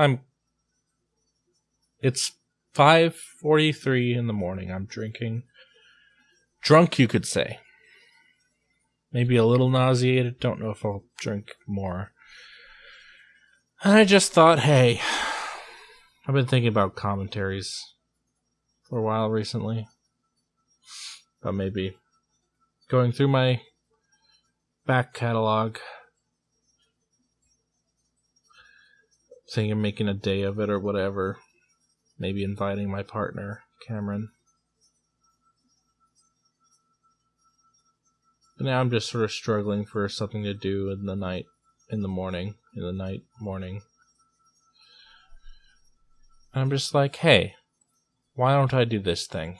I'm. It's five forty-three in the morning. I'm drinking. Drunk, you could say. Maybe a little nauseated. Don't know if I'll drink more. And I just thought, hey, I've been thinking about commentaries for a while recently. But maybe going through my back catalog, thinking of making a day of it or whatever. Maybe inviting my partner, Cameron. But now I'm just sort of struggling for something to do in the night, in the morning, in the night, morning. And I'm just like, hey, why don't I do this thing?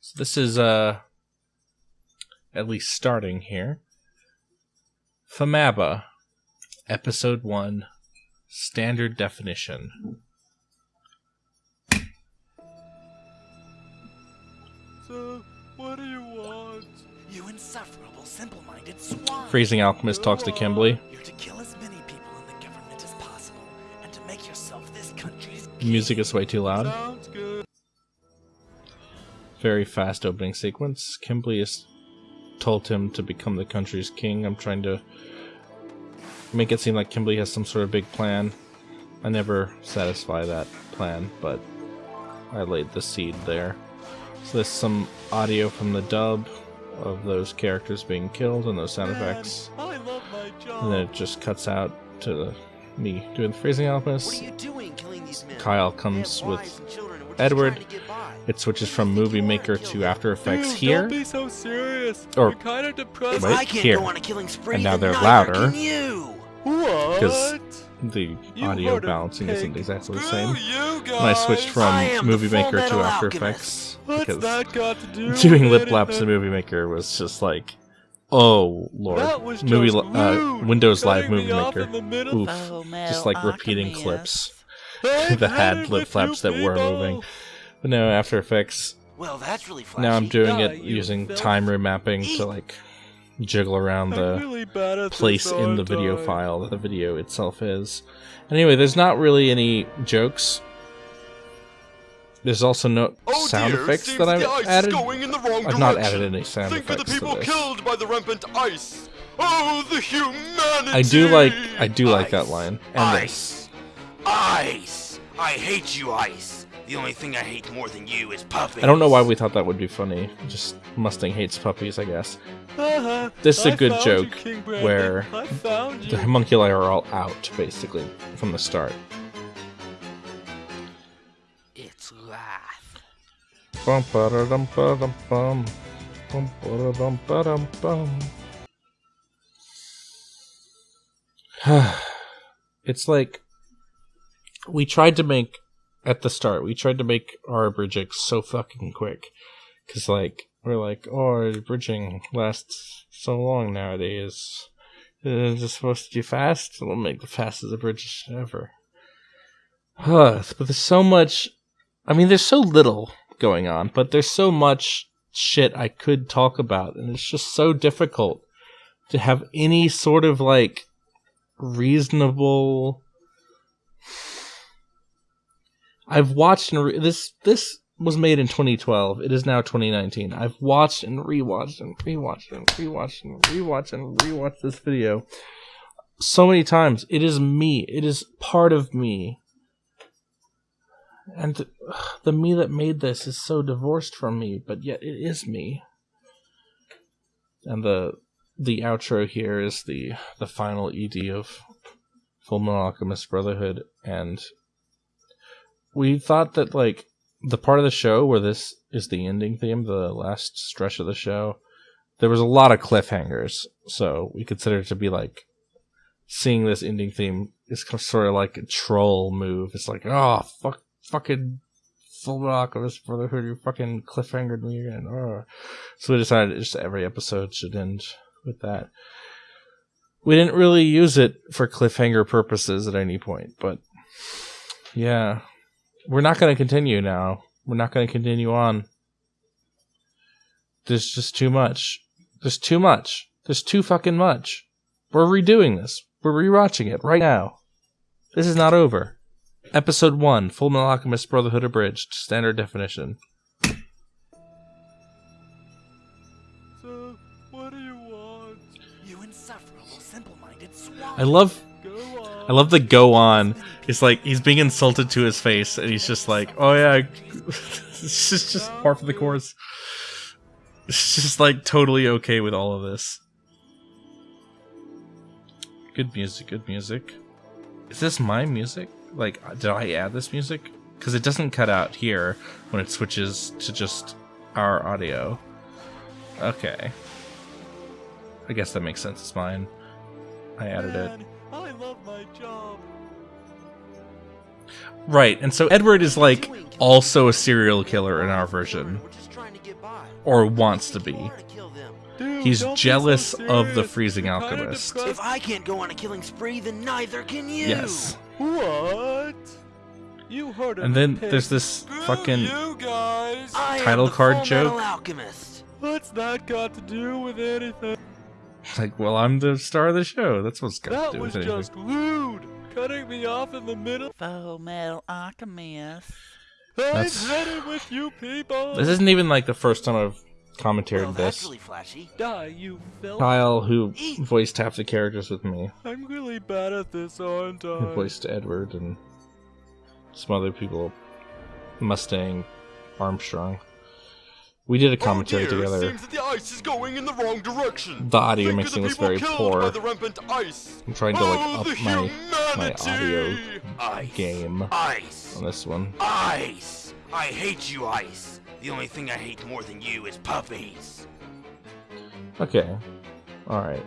So this is uh at least starting here. Famaba, episode 1, standard definition. So, what do you want? You insufferable, simple-minded swine. Freezing Alchemist talks to Kimberly. You're to kill as many people in the government as possible, and to make yourself this country's king. Music is way too loud. Sounds good. Very fast opening sequence. Kimberly has told him to become the country's king. I'm trying to make it seem like Kimberly has some sort of big plan. I never satisfy that plan, but I laid the seed there. So there's some audio from the dub of those characters being killed and those sound effects. I love my job. And then it just cuts out to me doing the freezing alchemist. What are you doing killing these men? Kyle comes wives with children, and we're just Edward. trying to get by. It switches from Movie Maker to After Effects Dude, here. Don't be so serious. Or- You're kind of depressed. If Wait, I can't here. go on a killing spree, And now they're neither louder. Can you? What? 'Cause The You audio balancing isn't pig. exactly the same. you. When I switched from I Movie Maker to After Metal Effects What's because that got to do doing lip flaps in? Movie Maker was just like, oh lord, That was movie just li- uh, Windows Live Movie Maker. in the middle. Oof, Full just like repeating Alchemist. clips Hey, that had lip flaps that were moving. But no, After Effects. Well, that's really flashy. Now I'm doing it using time remapping to like jiggle around the really place in the video I? file that the video itself is. Anyway, there's not really any jokes. There's also no Oh sound dear, effects that I've the ice added. going in the wrong I've not added any sound Think of effects the to people this. killed by the rampant ice. Oh, the humanity. I do like I do like that line. And this. Ice. Ice. I hate you, Ice. The only thing I hate more than you is puppies. I don't know why we thought that would be funny. Just Mustang hates puppies, I guess. This is a I good joke you, King Bradley. where I. The homunculi are all out, basically, from the start. It's wrath. Bum, ba-da-dum, ba-dum, bum. Bum, ba-da-dum, ba-dum, bum. it's like we tried to make at the start. We tried to make our bridging so fucking quick, because like we're like, oh, bridging lasts so long nowadays. Is it supposed to be fast? We'll make the fastest bridge ever. but there's so much. I mean, there's so little going on, but there's so much shit I could talk about, and it's just so difficult to have any sort of like reasonable. I've watched and re- this this was made in 2012. It is now 2019. I've watched and rewatched and rewatched and rewatched and rewatched and rewatched this video so many times. It is me. It is part of me. And th- the me that made this is so divorced from me, but yet it is me. And the the outro here is the the final ED of Full Alchemist Brotherhood, and we thought that like the part of the show where this is the ending theme, the last stretch of the show, there was a lot of cliffhangers, so we consider it to be like seeing this ending theme is sort of like a troll move. It's like, oh fuck, fucking Full Alchemist Brotherhood, you fucking cliffhangered me again. Oh. So we decided just every episode should end with that. We didn't really use it for cliffhanger purposes at any point, but yeah, we're not going to continue now. We're not going to continue on. There's just too much. There's too much. There's too fucking much. We're redoing this. We're rewatching it right now. This is not over. Episode 1 Full Metal Alchemist Brotherhood Abridged. Standard definition. So, what do you want? You insufferable, simple-minded swine. I love Go on. I love the go on. It's like he's being insulted to his face, and he's just like, "Oh yeah," it's just just part of the course. It's just like totally okay with all of this. Good music, good music. Is this my music? Like, did I add this music? Because it doesn't cut out here when it switches to just our audio. Okay. I guess that makes sense. It's mine. I added it. Man, I love my job. Right, and so Edward is like also a serial killer in our version, We're just trying to get by. or wants to be. Hard to kill them. Dude, He's don't so jealous of the freezing alchemist. If. I can't go on a killing spree, then neither can you. Yes. What? You heard it. And then pig. there's this fucking you guys. Title card joke? Alchemist. What's that got to do with anything? Like, well, I'm the star of the show. That's what's got to That do was with anything. just rude. Cutting me off in the middle. Full Metal Alchemist. That's- I've had it with you people. This isn't even like the first time I've commentated Well, this. really flashy. Die, you filth. Kyle, who voiced half the characters with me, I'm really bad at this, aren't I? who voiced Edward and some other people, Mustang, Armstrong. We did a commentary oh dear, together. Seems that the ice is going in the wrong direction. The audio Think mixing was very poor. By the rampant ice. I'm trying to like oh, up my my audio Ice. game Ice. on this one. Ice. I hate you, Ice. The only thing I hate more than you is puppies. Okay. Alright.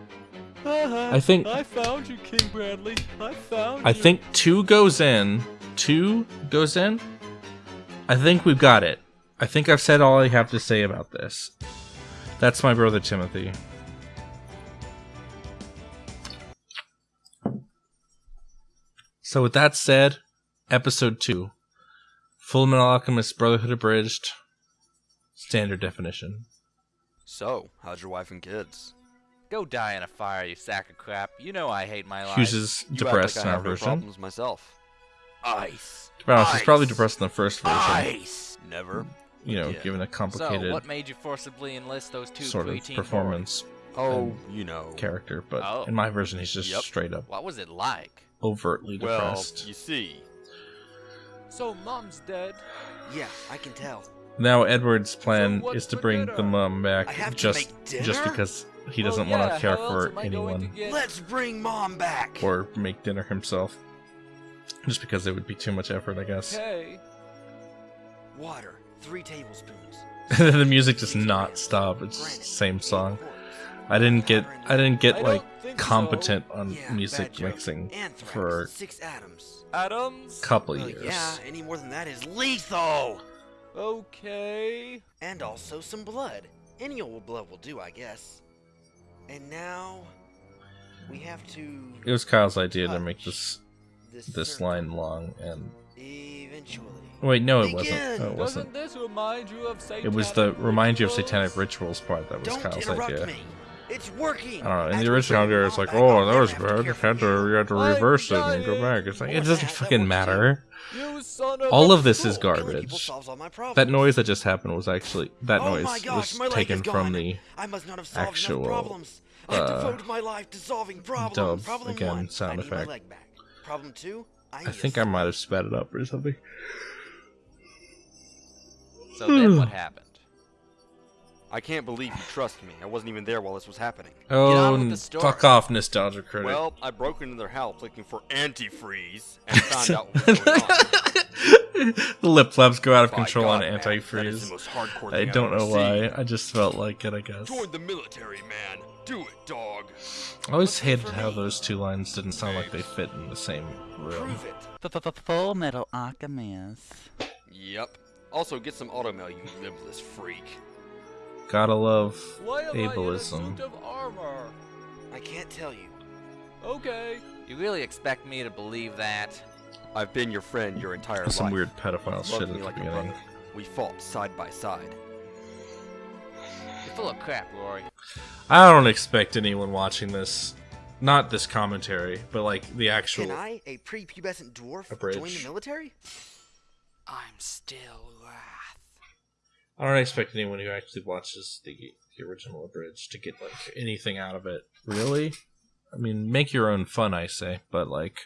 Uh-huh. I think- I found you, King Bradley. I found I you. think two goes in. Two goes in. I think we've got it. I think I've said all I have to say about this. That's my brother Timothy. So with that said, episode two. Full Metal Alchemist Brotherhood Abridged. Standard definition. So, how's your wife and kids? Go die in a fire, you sack of crap. You know I hate my life. Hughes is You depressed act in like I our no version. problems myself. Ice. To be honest, he's probably depressed in the first version. Ice. Never. You know, Yeah. given a So, complicated what made you forcibly enlist those two sort of performance Oh, you know. character, but Oh. in my version, he's just Yep. straight up boys? What was it like? overtly Well, depressed. you see, So, Mom's dead. Yeah, I can tell. Now Edward's plan So is to bring dinner? the mom back I have to just just because he doesn't oh, yeah, want to care for am I going to anyone get- Let's bring Mom back. or make dinner himself. Just because it would be too much effort, I guess. Okay. Water. Three tablespoons. the music does not stop. It's the same song. I didn't get I didn't get like don't competent on Yeah, music mixing Anthrax. for six atoms. so. Adams. a couple Well, years. yeah, any more than that is lethal. Okay. And also some blood. Any old blood will do, I guess. And now we have to It was Kyle's idea to make this this, this line long and eventually. wait, no, it wasn't. Begin. No, it wasn't. this remind you of It was the remind you of satanic rituals part that was Don't Kyle's idea. me. It's working. I don't know. In the original bring idea, it's like, oh, that was bad. care You had to, you. you had to reverse it and go back. It's like it doesn't the fucking that works too. matter. You son of All of this is Cool. Killing people garbage. solves all my problems. That noise that just happened was actually that oh noise my gosh, was taken from the I must not have actual, problems. I've uh, devoted my life to problems. dub Problem again one, sound I need effect. my leg back. Problem two, I, I think I might have sped it up or something. So then what hmm. happened? I can't believe you trust me. I wasn't even there while this was happening. Oh, on with the story. fuck off, nostalgia critic. Well, I broke into their house looking for antifreeze and found out what was going on. the lip flaps go out of By control God, on man, the antifreeze. most I don't know why. seen. I just felt like it. I guess. Join the military, man. Do it, dog. I always hated how those two lines didn't sound like they fit in the same room. Prove it. Full Metal Alchemist. Yep. Also, get some automail, you limbless freak. Gotta love Why am I in a ableism. suit of armor? I can't tell you. Okay. You really expect me to believe that? I've been your friend your entire Some life. weird pedophile shit at the like beginning. We fought side by side. You're full of crap, Rory. I don't expect anyone watching this not this commentary, but like the actual. Can I, a prepubescent dwarf, join the military? I'm still wrath. I don't expect anyone who actually watches the, the original abridged to get like anything out of it. Really? I mean, make your own fun, I say, but like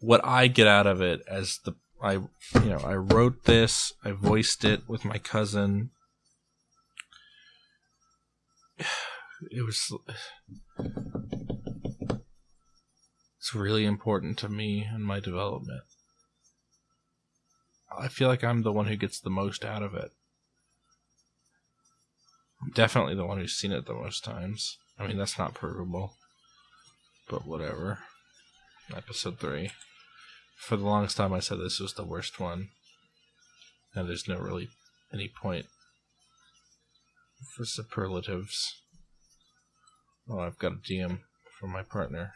what I get out of it as the I you know, I wrote this, I voiced it with my cousin. It was it's really important to me and my development. I feel like I'm the one who gets the most out of it. I'm definitely the one who's seen it the most times. I mean, that's not provable. But whatever. Episode 3. For the longest time, I said this was the worst one. And there's no really any point for superlatives. Oh, I've got a DM from my partner.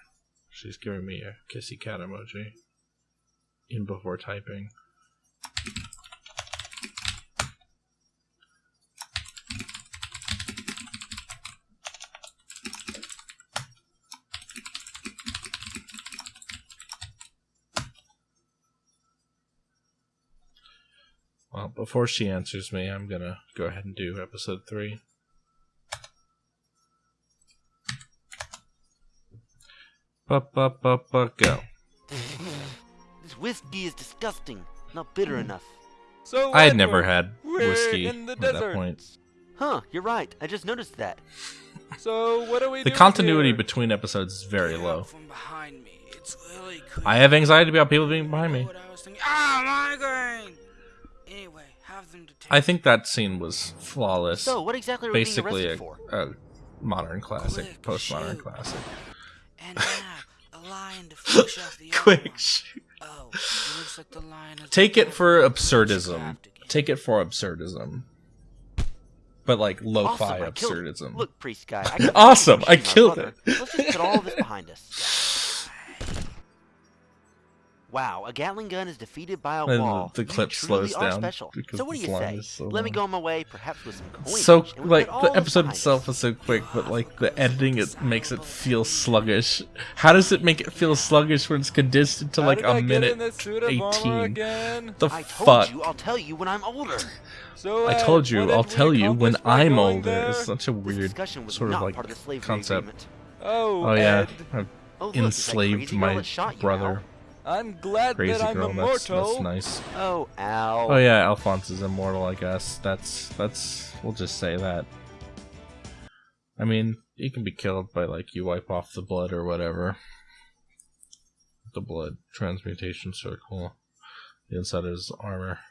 She's giving me a kissy cat emoji. In before typing. Well, before she answers me, I'm gonna go ahead and do episode three. Go. This whiskey is disgusting. Not bitter enough. So I had Edward, never had whiskey in the at that desert. point. Huh, you're right. I just noticed that. So what do we The do continuity here? between episodes is very Get low. From behind me. It's really. I have anxiety about people being behind me. I. Ah, migraine. Anyway, have them to. I think that scene was flawless. So, what exactly are we being Basically, arrested a, for? a modern classic, Quick, postmodern shoot. classic. And lion to finish off the other Quick, one. shoot. Oh, it looks like the lion has Take it for absurdism. Take it for absurdism. But like lo-fi Awesome, I killed it. absurdism. Look, priest guy. I got Awesome, I for shooting my killed brother. it. Let's just put all of this behind us. Wow, a Gatling gun is defeated by a And wall. the You clip truly slows down special. So what do you say? so Let me go on my way, perhaps with some coins. so like the episode behind itself is so quick but like the editing it makes it feel sluggish how does it make it feel sluggish when it's condensed into like did a I minute this suit of armor 18 again? the I told fuck you, I'll tell you when I'm older. So i told you i'll tell you when i'm older there? it's such a weird discussion was sort of like part of the slavery concept agreement. Oh, oh yeah Ed, i've Oh, look, enslaved my that shot you, brother I'm glad crazy that I'm girl immortal. that's nice. Oh, Al. oh yeah alphonse is immortal i guess. That's that's we'll just say that. I mean he can be killed by like you wipe off the blood or whatever. The blood transmutation circle. The inside of his armor.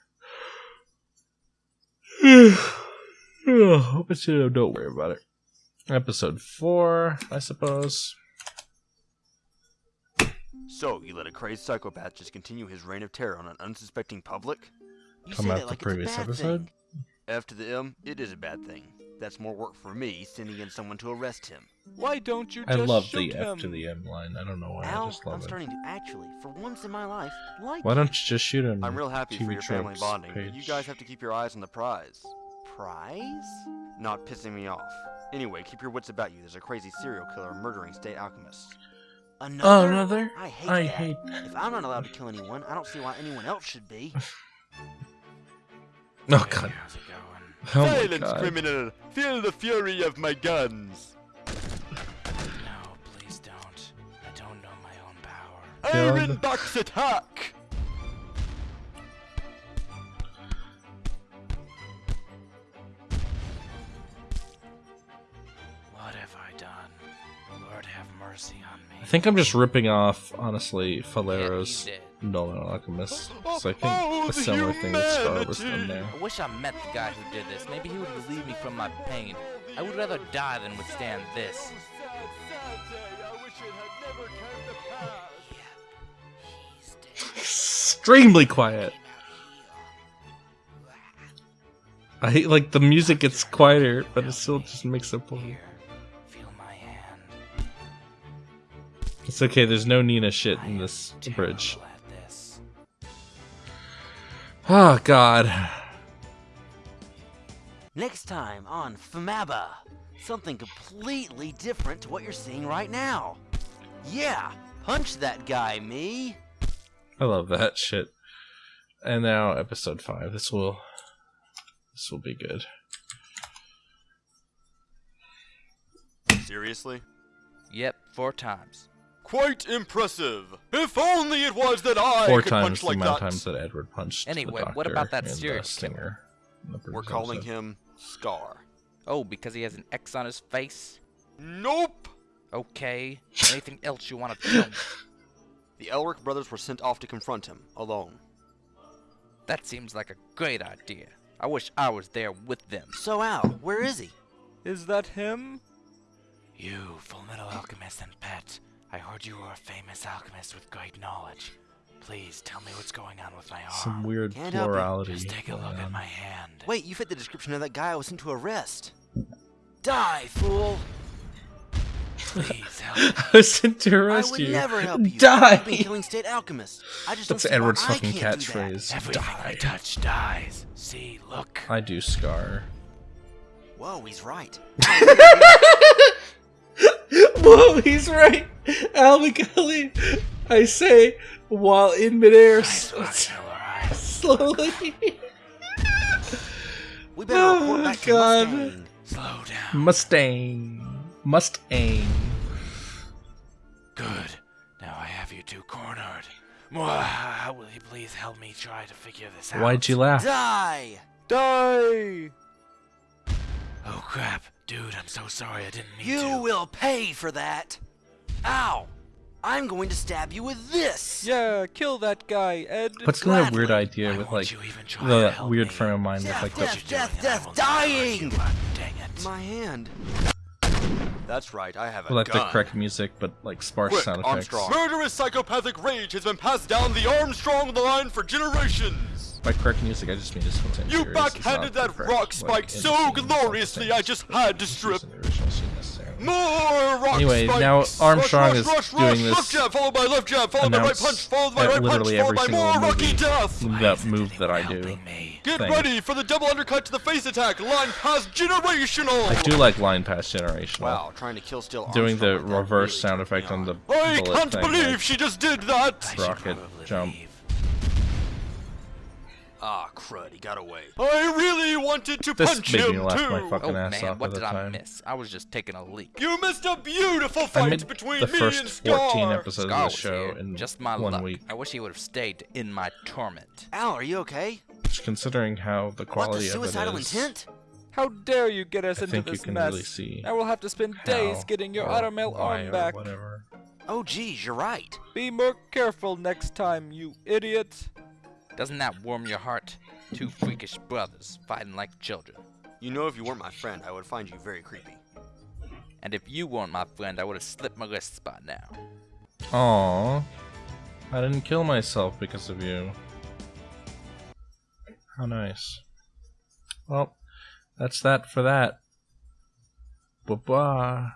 But you don't worry about it. Episode 4 i suppose So, you let a crazed psychopath just continue his reign of terror on an unsuspecting public? You Come out the like previous it's a bad episode? Thing. F to the M, it is a bad thing. That's more work for me, sending in someone to arrest him. Why don't you i just love shoot the him? f to the m line i don't know why i Al, just love I'm it starting to actually, for once in my life, like why don't you just shoot him I'm real happy for TV your family Tropes bonding, but you guys have to keep your eyes on the prize. prize? Not pissing me off. Anyway, keep your wits about you. There's a crazy serial killer murdering state alchemists. Another? Another? I hate I that. hate. If I'm not allowed to kill anyone, I don't see why anyone else should be. Oh Hey, god. how's it going? Oh Silence, god. criminal! Feel the fury of my guns! No, please don't. I don't know my own power. God. Iron Box attack! Think I'm just ripping off, honestly, Yeah, Falero's you did. Nolan Alchemist. So I think Oh, a the similar thing with Star was done there. I wish I met the guy who did this. Maybe he would relieve me from my pain. I would rather die than withstand this. Sad, sad day. I wish it had never come to pass. He's dead. Extremely quiet. Came out here. I hate like the music gets quieter, but it still just makes it point. It's okay. There's no Nina shit in this bridge. this. Oh god. Next time on Famaba. Something completely different to what you're seeing right now. Yeah, punch that guy, me. I love that shit. And now episode five. This will this will be good. Seriously? Yep, four times. Quite impressive. If only it was that I Four could times punch the like amount that. of times that Edward punched. Anyway, the what doctor about that and the serial killer? stinger We're calling him Scar. Oh, because he has an X on his face? Nope. Okay. Anything else you want to tell me? The Elric brothers were sent off to confront him alone. That seems like a great idea. I wish I was there with them. So Al, where is he? Is that him? You, Full Metal Alchemist and Pet, I heard you were a famous alchemist with great knowledge. Please tell me what's going on with my arm. Some weird Can't help it. plurality. Just take a going look at my hand. Wait, you fit the description of that guy I was sent to arrest. Die, fool! Please help. I was sent to arrest you. I would you. never help you. Die. I've been killing state alchemists. I just That's don't see Edward's why fucking do catchphrase. Everything I touch dies. See, look. I do scar. Whoa, he's right. Whoa, he's right. Al McCully, I say, while in midair, Nice slowly. We better report Oh, back to God. Mustang. Slow down. Mustang. Mustang. Good. Now I have you two cornered. Mwah, will you please help me try to figure this out? Why'd you laugh? Die! Die! Oh crap. Dude, I'm so sorry I didn't mean You to. will pay for that. Ow! I'm going to stab you with this. Yeah, kill that guy, Ed. What's that weird idea Why with like you even try the weird me? frame of mind with Death, like death, the What you're death, doing, I death, will never let you dying! Dang it. My hand. That's right, I have a with, like the gun. correct music, but like sparse Quick, sound effects. Armstrong. Murderous psychopathic rage has been passed down the Armstrong line for generations. By correct music, I just mean just what's in You backhanded that rock spike so the scene, it's not the gloriously, I just had to strip in the original scene necessarily. more rock Anyway, spikes. now Armstrong rush, is rush, doing rush, this Left jab followed by left jab followed by right punch followed by right punch literally followed by every more single rocky death. Why that isn't move that I do. me? Get thing. ready for the double undercut to the face attack. Line past generational. I do like line pass generation. Wow, trying to kill still Doing the Armstrong like that reverse really sound effect on the I bullet can't thing, believe like- she just did that. Rocket jump. leave. Ah, crud, he got away. I really wanted to This punch made me him laugh too. my fucking Oh ass man, off what at the did I time. miss? I was just taking a leak. You missed a beautiful I fight made between the me first and Scar. 14 episodes Scar of the show here. in just my one luck. week. I wish he would have stayed in my torment. Al, are you okay? Which, considering how the quality What, the quality of suicidal it is, intent? How dare you get us I into think you this can mess? really see I will have to spend days getting your or automail why arm or back. Whatever. Oh, geez, you're right. Be more careful next time, you idiot. Doesn't that warm your heart? Two freakish brothers fighting like children. You know, if you weren't my friend, I would find you very creepy. And if you weren't my friend, I would have slipped my wrists by now. Aww. I didn't kill myself because of you. How nice. Well, that's that for that. Bye bye.